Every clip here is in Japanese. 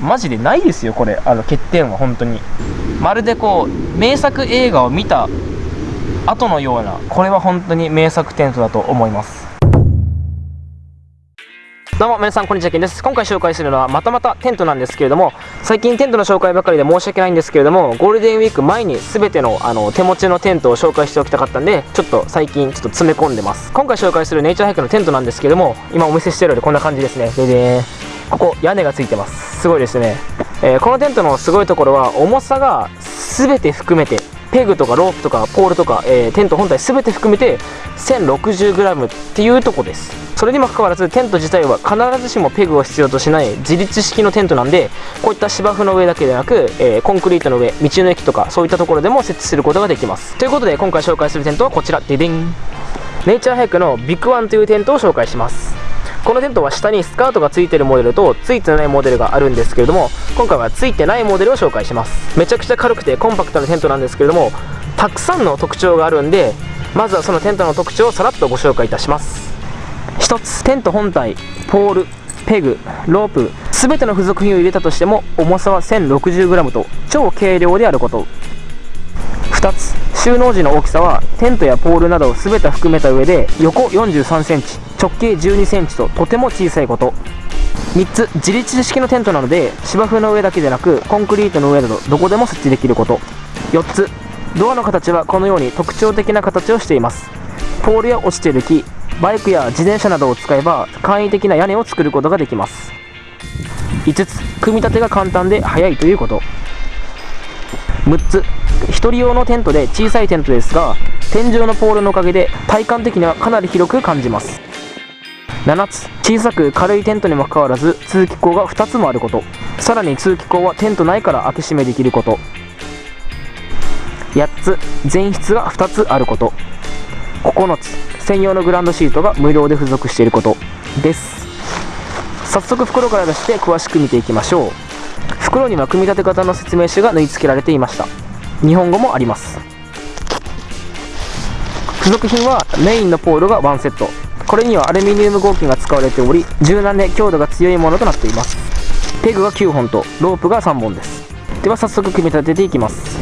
マジでないですよこれ。あの欠点は本当に。まるでこう名作映画を見た後のようなこれは本当に名作テントだと思います。どうも皆さんこんにちはけんです。今回紹介するのはまたまたテントなんですけれども最近テントの紹介ばかりで申し訳ないんですけれどもゴールデンウィーク前に全てのあの手持ちのテントを紹介しておきたかったんでちょっと最近ちょっと詰め込んでます。今回紹介するネイチャーハイクのテントなんですけれども今お見せしてるよりこんな感じですね。ででーここ屋根がついてます。すごいですね、えー、このテントのすごいところは重さが全て含めてペグとかロープとかポールとか、えー、テント本体全て含めて 1060g っていうとこです。それにもかかわらずテント自体は必ずしもペグを必要としない自立式のテントなんでこういった芝生の上だけでなく、えー、コンクリートの上道の駅とかそういったところでも設置することができます。ということで今回紹介するテントはこちら。デデン。ネイチャーハイクのビッグワンというテントを紹介します。このテントは下にスカートが付いてるモデルと付いてないモデルがあるんですけれども今回は付いてないモデルを紹介します。めちゃくちゃ軽くてコンパクトなテントなんですけれどもたくさんの特徴があるんでまずはそのテントの特徴をさらっとご紹介いたします。1つテント本体ポールペグロープ全ての付属品を入れたとしても重さは 1060g と超軽量であること。2つ収納時の大きさはテントやポールなどを全て含めた上で横4 3センチ。直径1 2センチととても小さいこと。3つ自立式のテントなので芝生の上だけでなくコンクリートの上などどこでも設置できること。4つドアの形はこのように特徴的な形をしています。ポールや落ちている木バイクや自転車などを使えば簡易的な屋根を作ることができます。5つ組み立てが簡単で早いということ。6つ1人用のテントで小さいテントですが天井のポールのおかげで体感的にはかなり広く感じます。7つ。小さく軽いテントにもかかわらず通気口が2つもあること。さらに通気口はテント内から開け閉めできること。8つ。前室が2つあること。9つ。専用のグランドシートが無料で付属していること。です。早速袋から出して詳しく見ていきましょう。袋には組み立て方の説明書が縫い付けられていました。日本語もあります。付属品はメインのポールが1セット。これにはアルミニウム合金が使われており柔軟で強度が強いものとなっています。ペグが9本とロープが3本です。では早速組み立てていきます。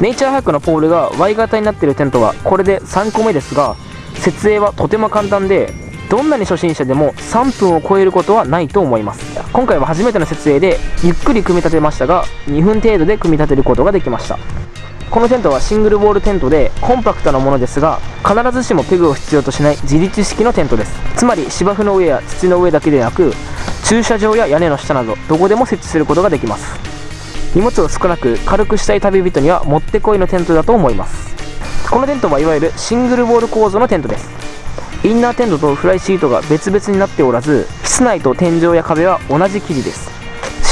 ネイチャーハックのポールが Y 型になっているテントはこれで3個目ですが設営はとても簡単でどんなに初心者でも3分を超えることはないと思います。今回は初めての設営でゆっくり組み立てましたが2分程度で組み立てることができました。このテントはシングルウォールテントでコンパクトなものですが必ずしもペグを必要としない自立式のテントです。つまり芝生の上や土の上だけでなく駐車場や屋根の下などどこでも設置することができます。荷物を少なく軽くしたい旅人にはもってこいのテントだと思います。このテントはいわゆるシングルウォール構造のテントです。インナーテントとフライシートが別々になっておらず室内と天井や壁は同じ生地です。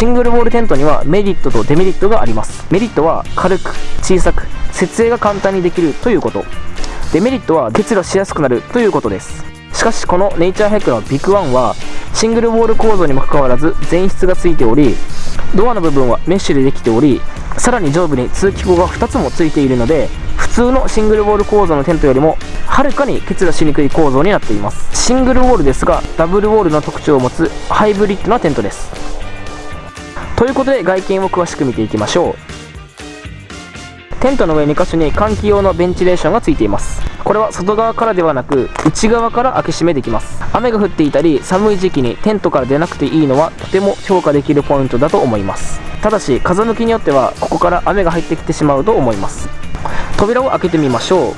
シングルウォールテントにはメリットとデメリットがあります。メリットは軽く小さく設営が簡単にできるということ。デメリットは結露しやすくなるということです。しかしこのネイチャーハイクのビッグワンはシングルウォール構造にもかかわらず前室がついておりドアの部分はメッシュでできておりさらに上部に通気口が2つもついているので普通のシングルウォール構造のテントよりもはるかに結露しにくい構造になっています。シングルウォールですがダブルウォールの特徴を持つハイブリッドなテントです。ということで外見を詳しく見ていきましょう。テントの上2箇所に換気用のベンチレーションがついています。これは外側からではなく内側から開け閉めできます。雨が降っていたり寒い時期にテントから出なくていいのはとても評価できるポイントだと思います。ただし風向きによってはここから雨が入ってきてしまうと思います。扉を開けてみましょう。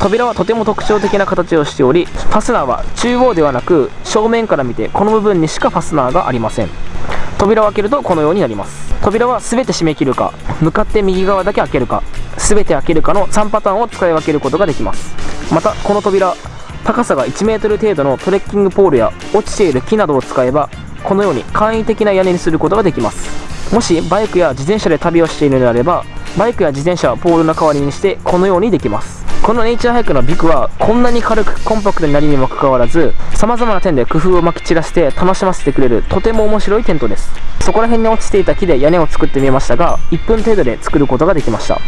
扉はとても特徴的な形をしておりファスナーは中央ではなく正面から見てこの部分にしかファスナーがありません。扉を開けるとこのようになります。扉は全て閉め切るか向かって右側だけ開けるか全て開けるかの3パターンを使い分けることができます。またこの扉高さが 1m 程度のトレッキングポールや落ちている木などを使えばこのように簡易的な屋根にすることができます。もしバイクや自転車で旅をしているのであればバイクや自転車をポールの代わりにしてこのようにできます。このネイチャーハイクのビクはこんなに軽くコンパクトになりにもかかわらず様々な点で工夫をまき散らして楽しませてくれるとても面白いテントです。そこら辺に落ちていた木で屋根を作ってみましたが1分程度で作ることができました。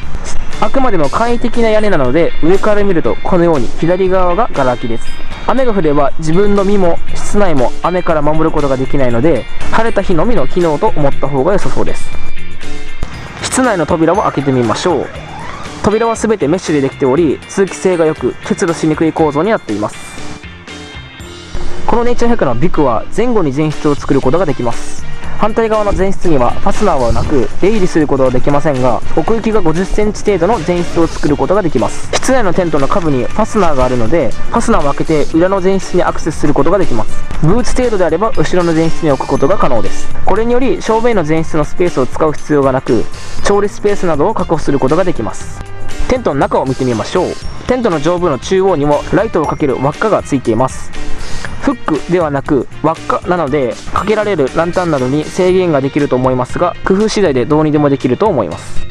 あくまでも簡易的な屋根なので上から見るとこのように左側がガラ空きです。雨が降れば自分の身も室内も雨から守ることができないので晴れた日のみの機能と思った方が良さそうです。室内の扉を開けてみましょう。扉は全てメッシュでできており通気性が良く結露しにくい構造になっています。このネイチャー100のビクは前後に前室を作ることができます。反対側の前室にはファスナーはなく出入りすることはできませんが奥行きが50センチ程度の前室を作ることができます。室内のテントの下部にファスナーがあるのでファスナーを開けて裏の前室にアクセスすることができます。ブーツ程度であれば後ろの前室に置くことが可能です。これにより正面の前室のスペースを使う必要がなく調理スペースなどを確保することができます。テントの中を見てみましょう。テントの上部の中央にもライトをかける輪っかがついています。フックではなく輪っかなのでかけられるランタンなどに制限ができると思いますが工夫次第でどうにでもできると思います。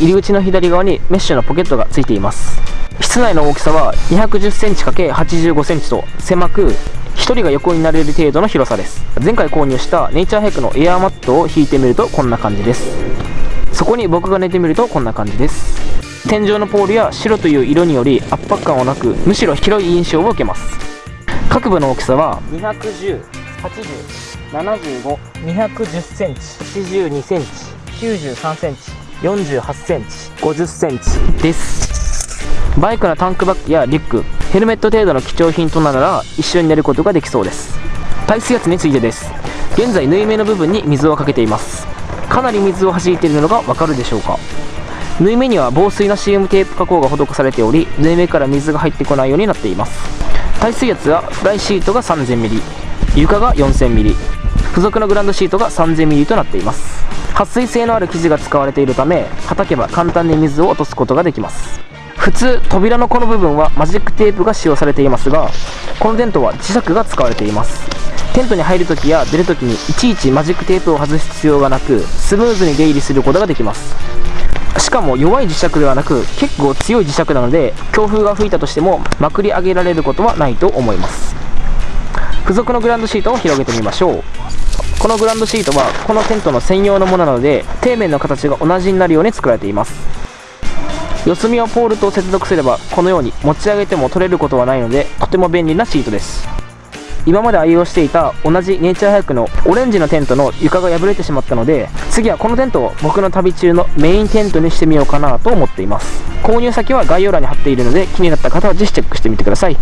入り口の左側にメッシュのポケットがついています。室内の大きさは 210cm×85cm と狭く1人が横になれる程度の広さです。前回購入したネイチャーヘックのエアーマットを引いてみるとこんな感じです。そこに僕が寝てみるとこんな感じです。天井のポールや白という色により圧迫感はなくむしろ広い印象を受けます各部の大きさは210、80、75、210センチ、82センチ、93センチ、48センチ、50センチです。バイクのタンクバッグやリュック、ヘルメット程度の貴重品となら一緒に寝ることができそうです。耐水圧についてです。現在縫い目の部分に水をかけています。かなり水を弾いているのがわかるでしょうか？縫い目には防水な CM テープ加工が施されており縫い目から水が入ってこないようになっています。耐水圧はフライシートが 3000mm 床が 4000mm 付属のグランドシートが 3000mm となっています。撥水性のある生地が使われているため叩けば簡単に水を落とすことができます。普通扉のこの部分はマジックテープが使用されていますがこのテントは磁石が使われています。テントに入るときや出るときにいちいちマジックテープを外す必要がなくスムーズに出入りすることができます。しかも弱い磁石ではなく結構強い磁石なので強風が吹いたとしてもまくり上げられることはないと思います。付属のグランドシートを広げてみましょう。このグランドシートはこのテントの専用のものなので底面の形が同じになるように作られています。四隅をポールと接続すればこのように持ち上げても取れることはないのでとても便利なシートです。今まで愛用していた同じネイチャーハイクのオレンジのテントの床が破れてしまったので次はこのテントを僕の旅中のメインテントにしてみようかなと思っています。購入先は概要欄に貼っているので気になった方はぜひチェックしてみてください。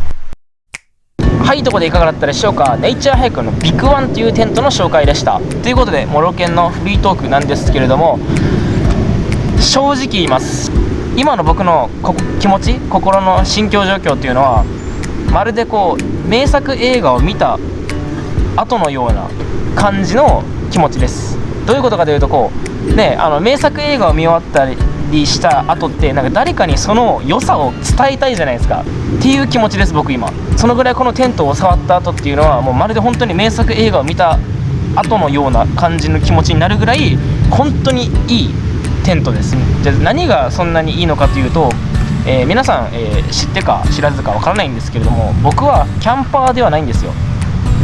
はいとこでいかがだったでしょうか？ネイチャーハイクのビッグワンというテントの紹介でした。ということでモロケンのフリートークなんですけれども正直言います。今の僕の気持ち心の心境状況っていうのはまるでこう名作映画を見た後のような感じの気持ちです。どういうことかというとこうねあの名作映画を見終わったりした後ってなんか誰かにその良さを伝えたいじゃないですか。っていう気持ちです僕今。そのぐらいこのテントを触った後っていうのはもうまるで本当に名作映画を見た後のような感じの気持ちになるぐらい本当にいいテントですじゃ何がそんなにいいのかというとえー、皆さん、えー、知ってか知らずかわからないんですけれども僕はキャンパーではないんですよ。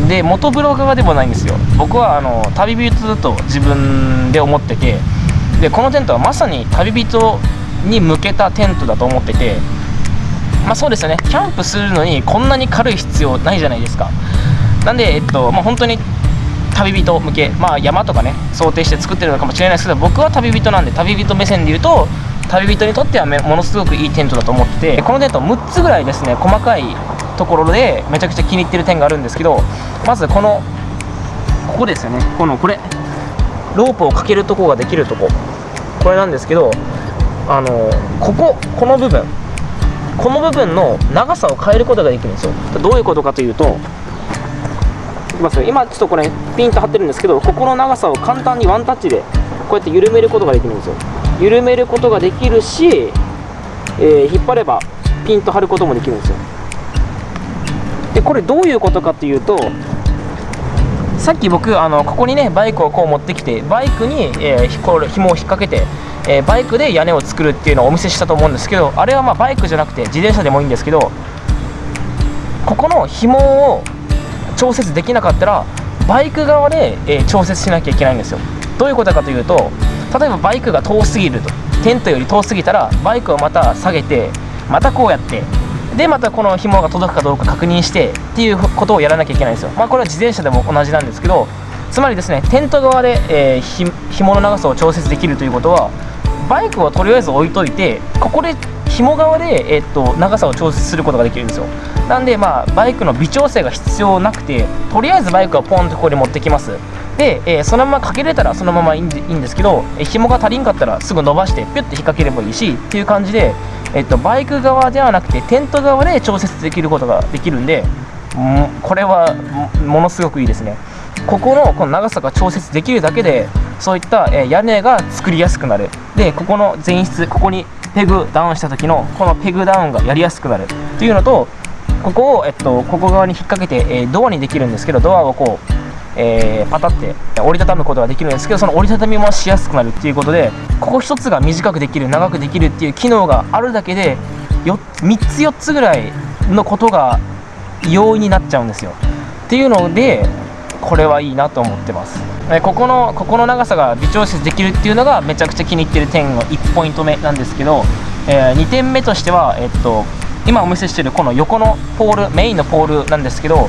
で元ブロガーでもないんですよ。僕はあの旅人だと自分で思っててでこのテントはまさに旅人に向けたテントだと思っててまあそうですよね。キャンプするのにこんなに軽い必要ないじゃないですか。なんでえっとまあ本当に旅人向けまあ山とかね想定して作ってるのかもしれないですけど僕は旅人なんで旅人目線で言うと旅人にとってはものすごくいいテントだと思っててこのテント6つぐらいですね細かいところでめちゃくちゃ気に入ってる点があるんですけどまずこのここですよね。このこれ。ロープをかけるとこができるとこ。これなんですけどあのこここの部分。この部分の長さを変えることができるんですよ。どういうことかというと今ちょっとこれピンと張ってるんですけどここの長さを簡単にワンタッチでこうやって緩めることができるんですよ。緩めることができるし、えー、引っ張ればピンと張ることもできるんですよ。でこれどういうことかっていうとさっき僕あのここにねバイクをこう持ってきてバイクに、えー、こ紐を引っ掛けて、えー、バイクで屋根を作るっていうのをお見せしたと思うんですけどあれはまあバイクじゃなくて自転車でもいいんですけどここの紐を調節できなかったらバイク側で、えー、調節しなきゃいけないんですよ。どういうことかというと例えばバイクが遠すぎると。テントより遠すぎたらバイクをまた下げてまたこうやってでまたこの紐が届くかどうか確認してっていうことをやらなきゃいけないんですよ。まあこれは自転車でも同じなんですけどつまりですねテント側で、えー、紐の長さを調節できるということはバイクをとりあえず置いといてここで紐側で、え、っと長さを調節することができるんですよ。なんでまあバイクの微調整が必要なくてとりあえずバイクはポンとここに持ってきます。で、えー、そのままかけれたらそのままいいんですけど、えー、紐が足りんかったらすぐ伸ばしてピュッて引っ掛ければいいしっていう感じで、えっと、バイク側ではなくてテント側で調節できることができるんでこれはものすごくいいですね。ここのこの長さが調節できるだけでそういった、え屋根が作りやすくなる。でここの前室ここにペグダウンした時のこのペグダウンがやりやすくなる。というのとここを、えっと、ここ側に引っ掛けて、えドアにできるんですけどドアをこうえー、パタって折りたたむことができるんですけどその折りたたみもしやすくなる。っていうことでここ1つが短くできる長くできるっていう機能があるだけで3つ4つぐらいのことが容易になっちゃうんですよ。っていうのでこれはいいなと思ってます。ここのここの長さが微調節できるっていうのがめちゃくちゃ気に入ってる点の1ポイント目なんですけど、えー、2点目としては、えっと、今お見せしてるこの横のポールメインのポールなんですけど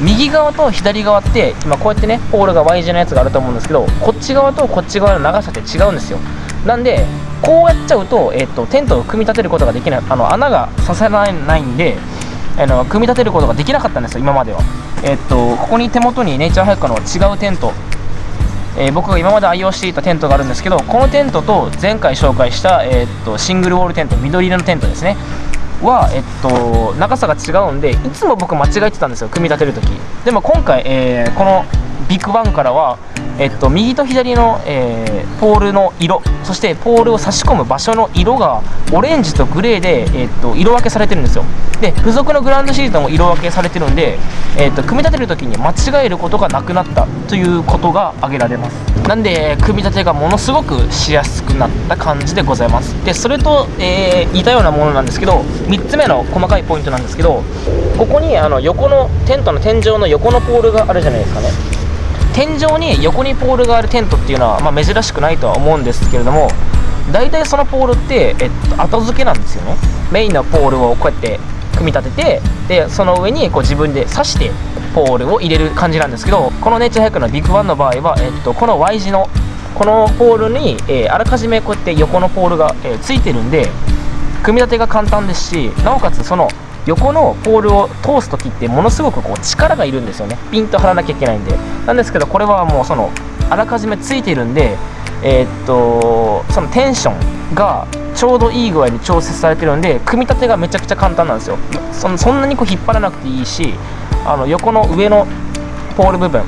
右側と左側って今こうやってねポールが Y 字のやつがあると思うんですけどこっち側とこっち側の長さって違うんですよ。なんでこうやっちゃうと,、えーと、テントを組み立てることができないあの穴が刺さらないんであの組み立てることができなかったんですよ今までは。えっ、とここに手元にネイチャーハイクの違うテント。えー、僕が今まで愛用していたテントがあるんですけどこのテントと前回紹介した、えーとシングルウォールテント緑色のテントですね。は、えっと、長さが違うんでいつも僕間違えてたんですよ組み立てる時。でも今回、えー、このビッグバンからは、えっと、右と左の、えー、ポールの色そしてポールを差し込む場所の色がオレンジとグレーで、えっと、色分けされてるんですよ。で付属のグランドシートも色分けされてるんで、えっと、組み立てる時に間違えることがなくなったということが挙げられます。なんで組み立てがものすごくしやすくなった感じでございます。でそれと、えー、似たようなものなんですけど3つ目の細かいポイントなんですけどここにあの横のテントの天井の横のポールがあるじゃないですかね。天井に横にポールがあるテントっていうのは、まあ、珍しくないとは思うんですけれども大体そのポールって、えっと、後付けなんですよね。メインのポールをこうやって組み立ててでその上にこう自分で刺してポールを入れる感じなんですけどこのネイチャーハイクのビッグワンの場合は、えっと、この Y 字のこのポールに、えー、あらかじめこうやって横のポールが、えー、ついてるんで組み立てが簡単ですしなおかつその横のポールを通す時ってものすごくこう力がいるんですよね。ピンと張らなきゃいけないんで。なんですけどこれはもうそのあらかじめついてるんでえー、っとそのテンションがちょうどいい具合に調節されてるんで組み立てがめちゃくちゃ簡単なんですよ。そそんなにこう引っ張らなくていいしあの横の上のポール部分、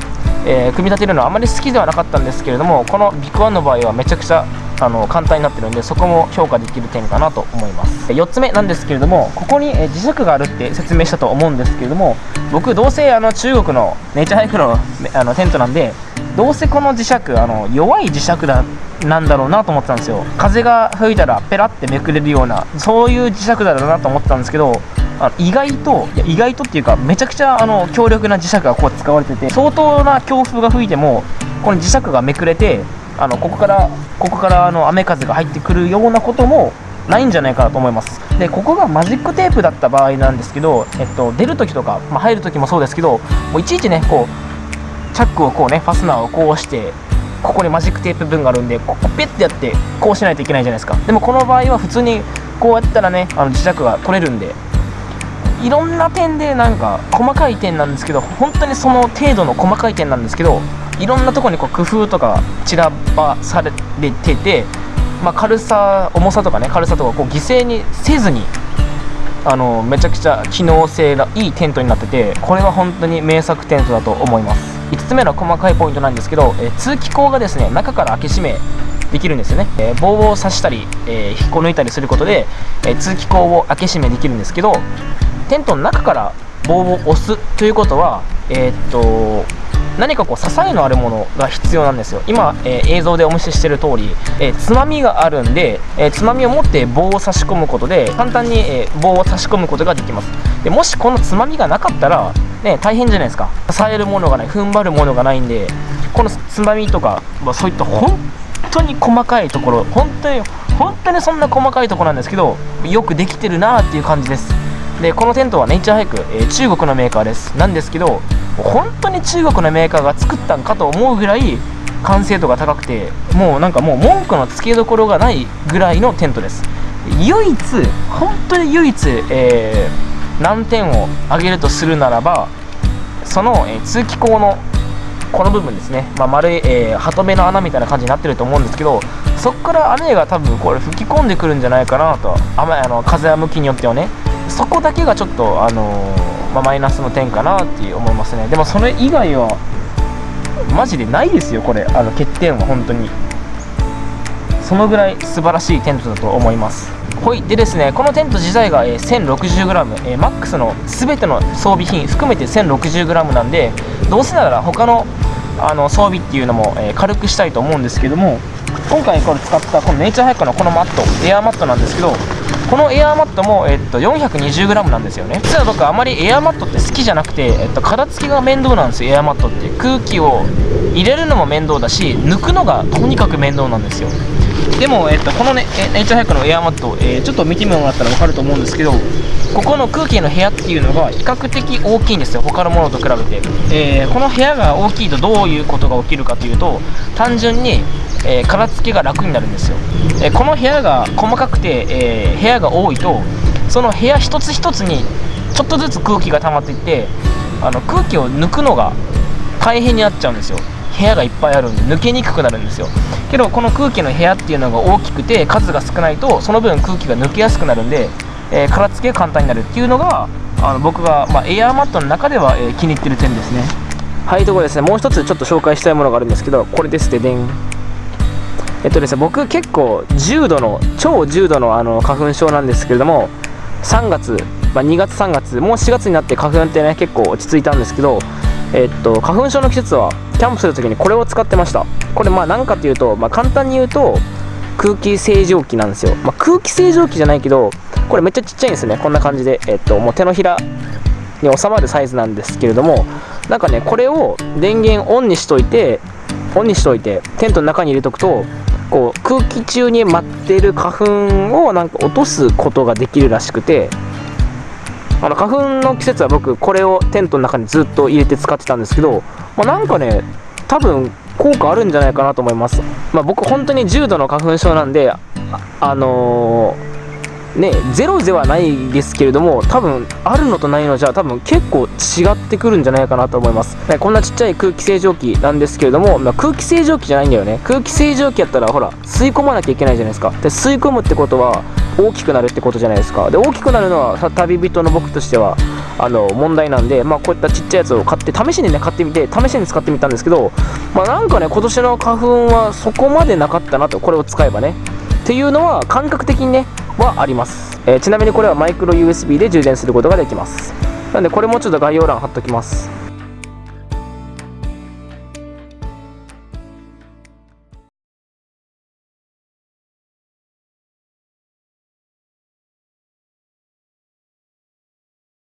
えー、組み立てるのはあまり好きではなかったんですけれどもこのビッグワンの場合はめちゃくちゃあの簡単になってるんでそこも評価できる点かなと思います。4つ目なんですけれどもここに磁石があるって説明したと思うんですけれども僕どうせあの中国のネイチャーハイクのあのテントなんでどうせこの磁石あの弱い磁石だなんだろうなと思ってたんですよ。風が吹いたらペラってめくれるようなそういう磁石だろうなと思ってたんですけどあの意外といや意外とっていうかめちゃくちゃあの強力な磁石がこう使われてて相当な強風が吹いてもこの磁石がめくれてあのここからここからあの雨風が入ってくるようなこともないんじゃないかなと思います。でここがマジックテープだった場合なんですけど、えっと、出るときとか、まあ、入るときもそうですけどもういちいちねこうチャックをこうねファスナーをこうしてここにマジックテープ分があるんでここペッてやってこうしないといけないじゃないですか。でもこの場合は普通にこうやったらねあの磁石が取れるんでいろんな点でなんか細かい点なんですけど本当にその程度の細かい点なんですけどいろんなとこにこう工夫とか散らばされてて、まあ、軽さ重さとかね軽さとかこう犠牲にせずにあのめちゃくちゃ機能性がいいテントになっててこれは本当に名作テントだと思います。5つ目の細かいポイントなんですけど、え通気口がですね中から開け閉めできるんですよね、えー、棒を刺したり、えー、引っこ抜いたりすることで、えー、通気口を開け閉めできるんですけどテントの中から棒を押すということはえー、っと何かこう支えのあるものが必要なんですよ。今、えー、映像でお見せしている通り、えー、つまみがあるんで、えー、つまみを持って棒を差し込むことで簡単に、え棒を差し込むことができます。でもしこのつまみがなかったら、ね、大変じゃないですか。支えるものがない踏ん張るものがないんでこのつまみとか、まあ、そういった本当に細かいところ本当に本当にそんな細かいところなんですけどよくできてるなっていう感じです。でこのテントはネイチャーハイク、えー、中国のメーカーです。なんですけど本当に中国のメーカーが作ったんかと思うぐらい完成度が高くてもうなんかもう文句のつけどころがないぐらいのテントです。唯一本当に唯一、えー、難点を挙げるとするならばその、えー、通気口のこの部分ですね、まあ、丸い、えー、ハト目の穴みたいな感じになってると思うんですけどそこから雨が多分これ吹き込んでくるんじゃないかなと雨あの風は向きによってはね。そこだけがちょっと、あのー、まあ、マイナスの点かなって思いますね。でもそれ以外はマジでないですよこれ。あの欠点は本当に。そのぐらい素晴らしいテントだと思います。ほい。でですねこのテント自体が、え、1060g、え、マックスの全ての装備品含めて 1060g なんでどうせなら他のあの装備っていうのも、え、軽くしたいと思うんですけども今回これ使ったこのネイチャーハイクのこのマットエアーマットなんですけどこのエアーマットも、えっと、420g なんですよね。実は僕あまりエアーマットって好きじゃなくて、えっと、片付けが面倒なんですよエアーマットって。空気を入れるのも面倒だし抜くのがとにかく面倒なんですよ。でも、えっと、このねネイチャーハイクのエアーマット、えー、ちょっと見てもらったら分かると思うんですけどここの空気の部屋っていうのが比較的大きいんですよ他のものと比べて、えー、この部屋が大きいとどういうことが起きるかというと単純に、えー、片付けが楽になるんですよ、えこの部屋が細かくて、え部屋が多いとその部屋一つ一つにちょっとずつ空気が溜まっていってあの空気を抜くのが大変になっちゃうんですよ。部屋がいっぱいあるんで抜けにくくなるんですよ。けどこの空気の部屋っていうのが大きくて数が少ないとその分空気が抜けやすくなるんで、えー、殻付けが簡単になるっていうのがあの僕が、まあ、エアーマットの中では、えー、気に入ってる点ですね。はいところですねもう一つちょっと紹介したいものがあるんですけどこれですででん。えっとですね僕結構重度の超重度のあの花粉症なんですけれども3月、まあ、2月3月もう4月になって花粉ってね結構落ち着いたんですけどえっと花粉症の季節はキャンプするときにこれを使ってました。これまあ何かというと、まあ、簡単に言うと空気清浄機なんですよ、まあ、空気清浄機じゃないけどこれめっちゃちっちゃいんですね。こんな感じで、えっと、もう手のひらに収まるサイズなんですけれどもなんかねこれを電源オンにしといてオンにしといてテントの中に入れとくとこう空気中に舞ってる花粉をなんか落とすことができるらしくてあの花粉の季節は僕これをテントの中にずっと入れて使ってたんですけど、まあ、なんかね多分効果あるんじゃないかなと思います、まあ、僕本当に重度の花粉症なんであのーねゼロではないですけれども多分あるのとないのじゃ多分結構違ってくるんじゃないかなと思います、ね、こんなちっちゃい空気清浄機なんですけれども、まあ、空気清浄機じゃないんだよね。空気清浄機やったらほら吸い込まなきゃいけないじゃないですか。で吸い込むってことは大きくなるってことじゃないですか。で大きくなるのは旅人の僕としてはあの問題なんで、まあ、こういったちっちゃいやつを買って試しにね買ってみて試しに使ってみたんですけど、まあ、なんかね今年の花粉はそこまでなかったなとこれを使えばね。っていうのは感覚的にねはあります、えー、ちなみにこれはマイクロ USB で充電することができます。なんでこれもちょっと概要欄貼っときます。